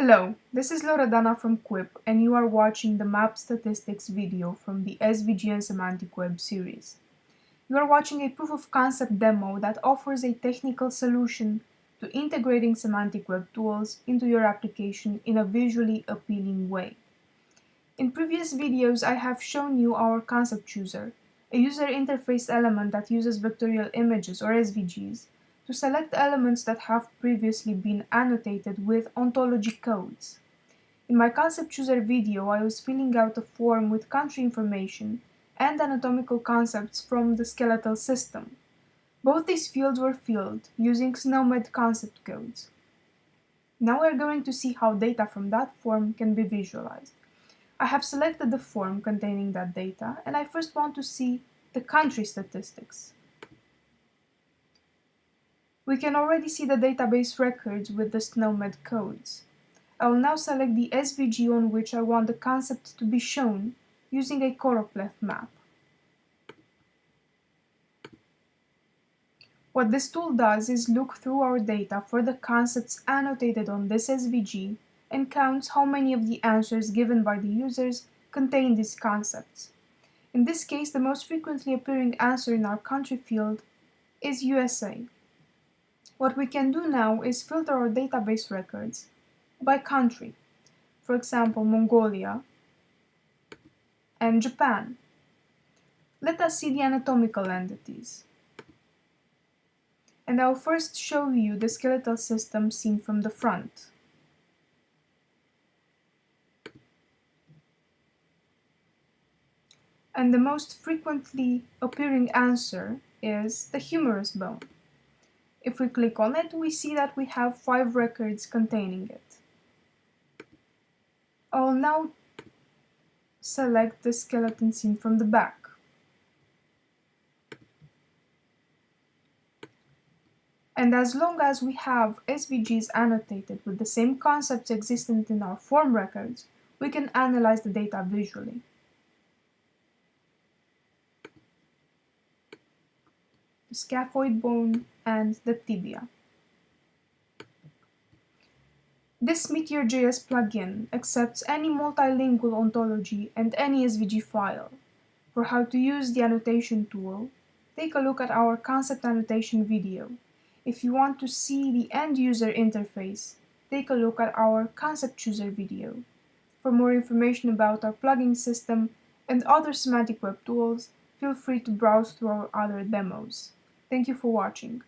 Hello, this is Loredana from Quip and you are watching the map statistics video from the SVG and Semantic Web series. You are watching a proof of concept demo that offers a technical solution to integrating semantic web tools into your application in a visually appealing way. In previous videos I have shown you our concept chooser, a user interface element that uses vectorial images or SVGs to select elements that have previously been annotated with ontology codes. In my concept chooser video, I was filling out a form with country information and anatomical concepts from the skeletal system. Both these fields were filled using SNOMED concept codes. Now we're going to see how data from that form can be visualized. I have selected the form containing that data and I first want to see the country statistics. We can already see the database records with the SNOMED codes. I will now select the SVG on which I want the concept to be shown using a choropleth map. What this tool does is look through our data for the concepts annotated on this SVG and counts how many of the answers given by the users contain these concepts. In this case, the most frequently appearing answer in our country field is USA. What we can do now is filter our database records by country, for example Mongolia and Japan. Let us see the anatomical entities. And I'll first show you the skeletal system seen from the front. And the most frequently appearing answer is the humerus bone. If we click on it, we see that we have five records containing it. I'll now select the skeleton seen from the back. And as long as we have SVGs annotated with the same concepts existent in our form records, we can analyze the data visually. Scaphoid bone and the tibia. This Meteor.js plugin accepts any multilingual ontology and any SVG file. For how to use the annotation tool, take a look at our concept annotation video. If you want to see the end-user interface, take a look at our concept chooser video. For more information about our plugin system and other semantic web tools, feel free to browse through our other demos. Thank you for watching.